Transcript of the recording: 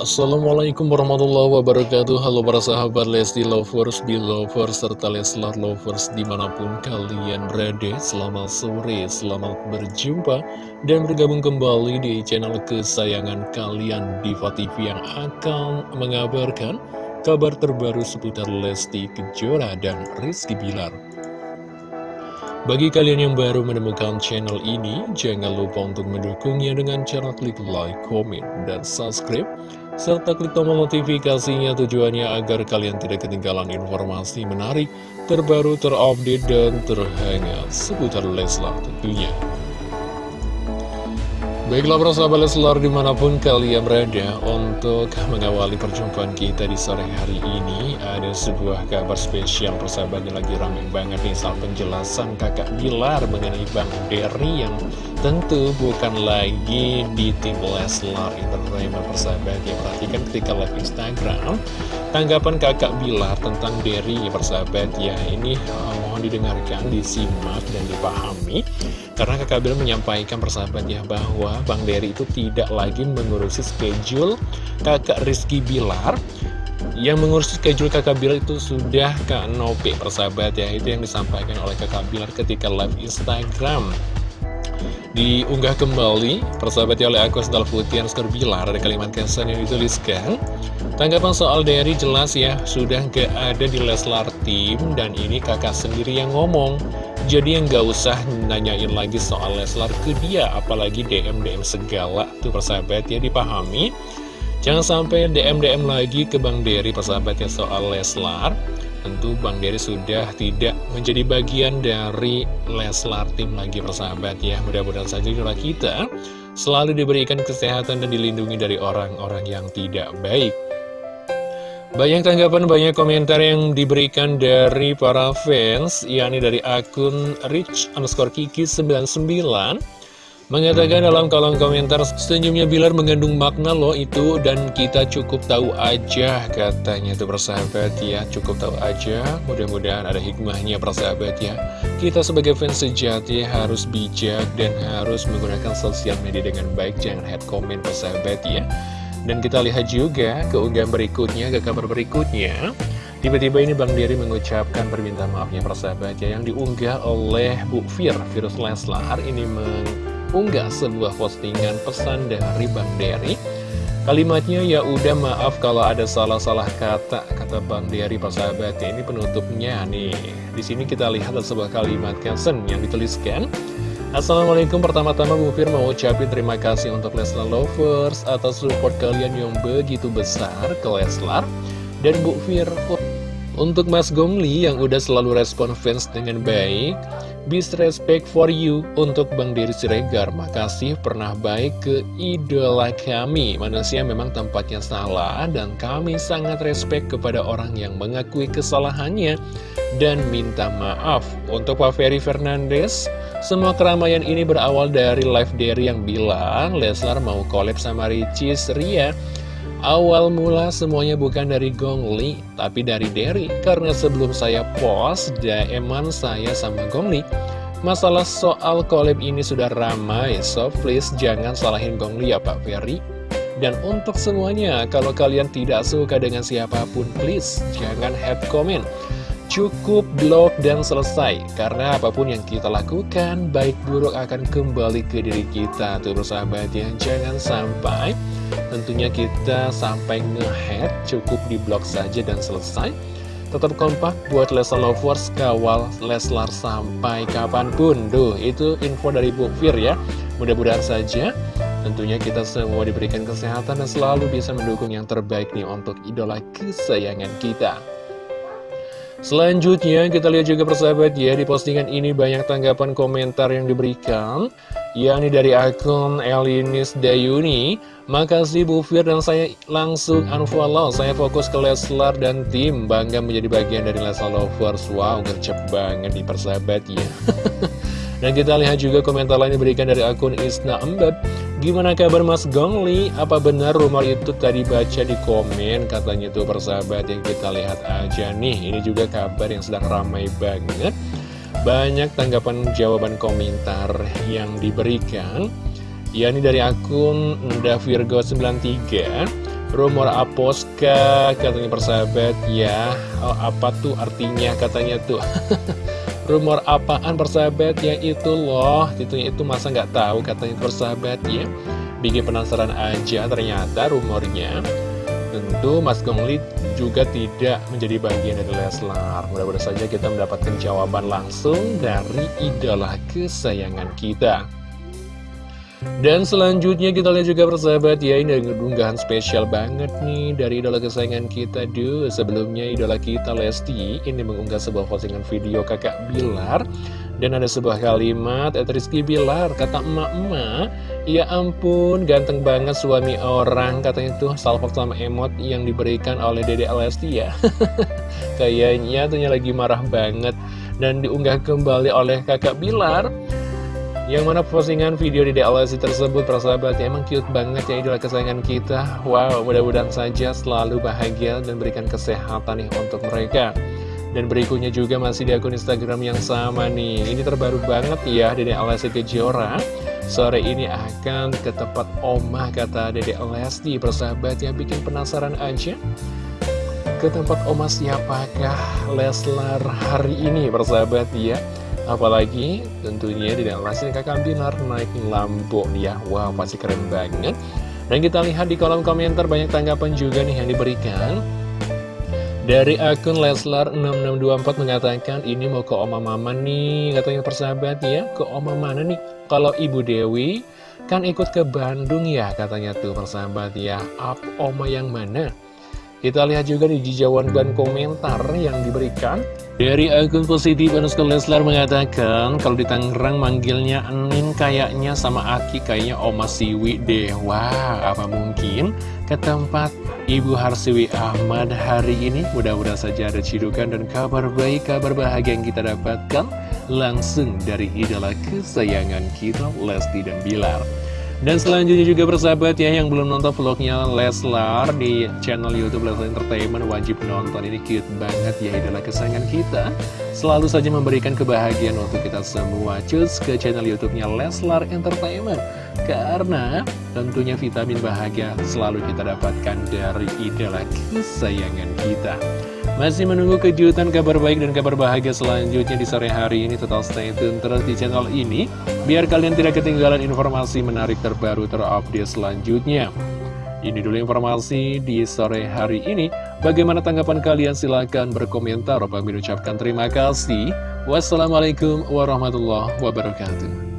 Assalamualaikum warahmatullahi wabarakatuh. Halo para sahabat Lesti Lovers, Belovers, serta Leslar Lovers di mana pun kalian berada. Selamat sore, selamat berjumpa dan bergabung kembali di channel kesayangan kalian Diva TV yang akan mengabarkan kabar terbaru seputar Lesti Kejora dan Rizky Bilar bagi kalian yang baru menemukan channel ini, jangan lupa untuk mendukungnya dengan cara klik like, komen, dan subscribe serta klik tombol notifikasinya tujuannya agar kalian tidak ketinggalan informasi menarik, terbaru, terupdate, dan terhangat seputar Leslar tentunya. Baiklah para sahabat Leslar di mana pun kalian berada untuk mengawali perjumpaan kita di sore hari ini Ada sebuah kabar spesial persahabatnya lagi rame banget nih soal penjelasan kakak Bilar mengenai Bang Derry yang tentu bukan lagi di tim Leslar Entertainment persahabat. Ya Perhatikan ketika live Instagram tanggapan kakak Bilar tentang Derry persahabat. Ya Ini uh, mohon didengarkan, disimak dan dipahami. Karena kakak Bilar menyampaikan persahabatnya bahwa Bang Dery itu tidak lagi mengurusi schedule kakak Rizky Bilar. Yang mengurusi schedule kakak Bilar itu sudah Kak Nopi persahabat ya. Itu yang disampaikan oleh kakak Bilar ketika live Instagram. Diunggah kembali persahabatnya oleh akun Sendal Putih Bilar. Ada kalimat kesan yang dituliskan Tanggapan soal Derry jelas ya Sudah gak ada di Leslar Team Dan ini kakak sendiri yang ngomong. Jadi yang gak usah nanyain lagi soal Leslar ke dia Apalagi DM-DM segala Tuh persahabat ya dipahami. Jangan sampai DM-DM lagi ke Bang Dery persahabatnya soal Leslar. Tentu Bang Dery sudah tidak menjadi bagian dari Leslar tim lagi persahabat ya. Mudah-mudahan saja juga kita selalu diberikan kesehatan dan dilindungi dari orang-orang yang tidak baik banyak tanggapan, banyak komentar yang diberikan dari para fans, yakni dari akun rich underscore kiki 99 Mengatakan dalam kolom komentar, senyumnya Bilar mengandung makna loh itu dan kita cukup tahu aja katanya tuh persahabat ya, cukup tahu aja, mudah-mudahan ada hikmahnya persahabat ya. Kita sebagai fans sejati harus bijak dan harus menggunakan sosial media dengan baik, jangan head comment persahabat ya. Dan kita lihat juga keunggahan berikutnya, ke kabar berikutnya. Tiba-tiba ini Bang Diri mengucapkan permintaan maafnya persahabatnya yang diunggah oleh Bu Fir, Virus Leslar. Ini mengunggah sebuah postingan pesan dari Bang Diri Kalimatnya ya udah maaf kalau ada salah-salah kata kata Bang Dery persahabatnya ini penutupnya nih. Di sini kita lihat sebuah kalimat caption yang dituliskan Assalamualaikum pertama-tama Bu Fir mau ucapin terima kasih untuk Leslar Lovers atas support kalian yang begitu besar ke Leslar. Dan Bu Fir untuk Mas Gongli yang udah selalu respon fans dengan baik Bis respect for you untuk Bang Diri Siregar. Makasih pernah baik ke idola kami. Manusia memang tempatnya salah Dan kami sangat respect kepada orang yang mengakui kesalahannya Dan minta maaf. Untuk Pak Ferry Fernandes semua keramaian ini berawal dari live Derry yang bilang Leslar mau collab sama Ricis Ria Awal mula semuanya bukan dari Gong Li, tapi dari Derry. Karena sebelum saya post, daeman saya sama Gong Li. Masalah soal collab ini sudah ramai, so please jangan salahin Gong Li ya Pak Ferry. Dan untuk semuanya, kalau kalian tidak suka dengan siapa pun, please jangan head comment. Cukup blok dan selesai. Karena apa pun yang kita lakukan Baik buruk akan kembali ke diri kita. Tuh bersahabat ya Jangan sampai Tentunya kita sampai ngehead Cukup di blok saja dan selesai. Tetap kompak buat Leslar Lovers Kawal Leslar sampai kapan pun. Duh itu info dari Bu Fir ya. Mudah-mudahan saja. Tentunya kita semua diberikan kesehatan dan selalu bisa mendukung yang terbaik nih untuk idola kesayangan kita. Selanjutnya kita lihat juga persahabat ya di postingan ini banyak tanggapan komentar yang diberikan yakni dari akun Elinis Dayuni. Makasih Bu Fir dan saya langsung unfollow. Saya fokus ke Leslar dan tim. Bangga menjadi bagian dari Leslar Lovers. Wow gercep banget di persahabat ya Dan kita lihat juga komentar lain diberikan dari akun Isna Embeb Gimana kabar Mas Gongli? Apa benar rumor itu tadi baca di komen? Katanya tuh persahabat yang kita lihat aja nih. Ini juga kabar yang sedang ramai banget. Banyak tanggapan jawaban komentar yang diberikan. Ya ini dari akun Davirgo93 Rumor Aposka katanya persahabat. Ya Apa tuh artinya? Katanya tuh Rumor apaan persahabat? Ya itu loh. Titunya itu masa nggak tahu katanya persahabat ya. Bikin penasaran aja ternyata rumornya. Tentu Mas Gongli juga tidak menjadi bagian dari Leslar. Mudah-mudahan saja kita mendapatkan jawaban langsung dari idola kesayangan kita dan selanjutnya kita lihat juga persahabat ya Ini unggahan spesial banget nih Dari idola kesayangan kita. Duh sebelumnya idola kita Lesti Ini mengunggah sebuah postingan video kakak Bilar. Dan ada sebuah kalimat Et Rizky Bilar kata emak-emak. Ya ampun ganteng banget suami orang Katanya tuh salvo sama emot yang diberikan oleh Dede Lesti ya. Kayaknya tuh lagi marah banget. Dan diunggah kembali oleh kakak Bilar yang mana postingan video di DLSI tersebut persahabat ya emang cute banget ya idola kesayangan kita. Wow mudah-mudahan saja selalu bahagia dan berikan kesehatan nih untuk mereka. Dan berikutnya juga masih di akun Instagram yang sama nih. Ini terbaru banget ya Dede Alessi Kejora. Sore ini akan ke tempat omah kata Dede Lesti persahabat yang bikin penasaran aja. Ke tempat omah siapakah Leslar hari ini persahabat ya Apalagi tentunya di dalam kakak Binar naik lampu ya. Wow pasti keren banget. Dan kita lihat di kolom komentar banyak tanggapan juga nih yang diberikan. Dari akun Leslar6624 mengatakan Ini mau ke oma mama nih Katanya persahabat ya. Ke oma mana nih? Kalau Ibu Dewi kan ikut ke Bandung ya Katanya tuh persahabat ya. Up oma yang mana kita lihat juga di jawaban komentar yang diberikan Dari akun positif Anuska Leslar mengatakan Kalau di Tangerang manggilnya Enin kayaknya sama Aki kayaknya Oma Siwi deh. Wah apa mungkin? Ke tempat Ibu Harsiwi Ahmad hari ini. Mudah-mudahan saja ada cidukan dan kabar baik, kabar bahagia yang kita dapatkan Langsung dari idola kesayangan kita Lesti dan Bilar dan selanjutnya juga bersahabat ya yang belum nonton vlognya Leslar di channel Youtube Leslar Entertainment wajib nonton. Ini cute banget ya idola kesayangan kita. Selalu saja memberikan kebahagiaan untuk kita semua. Cus ke channel Youtubenya Leslar Entertainment. Karena tentunya vitamin bahagia selalu kita dapatkan dari idola kesayangan kita masih menunggu kejutan kabar baik dan kabar bahagia selanjutnya di sore hari ini. Total stay tune terus di channel ini Biar kalian tidak ketinggalan informasi menarik terbaru terupdate selanjutnya. Ini dulu informasi di sore hari ini. Bagaimana tanggapan kalian? Silahkan berkomentar. Bang ucapkan terima kasih. Wassalamualaikum warahmatullahi wabarakatuh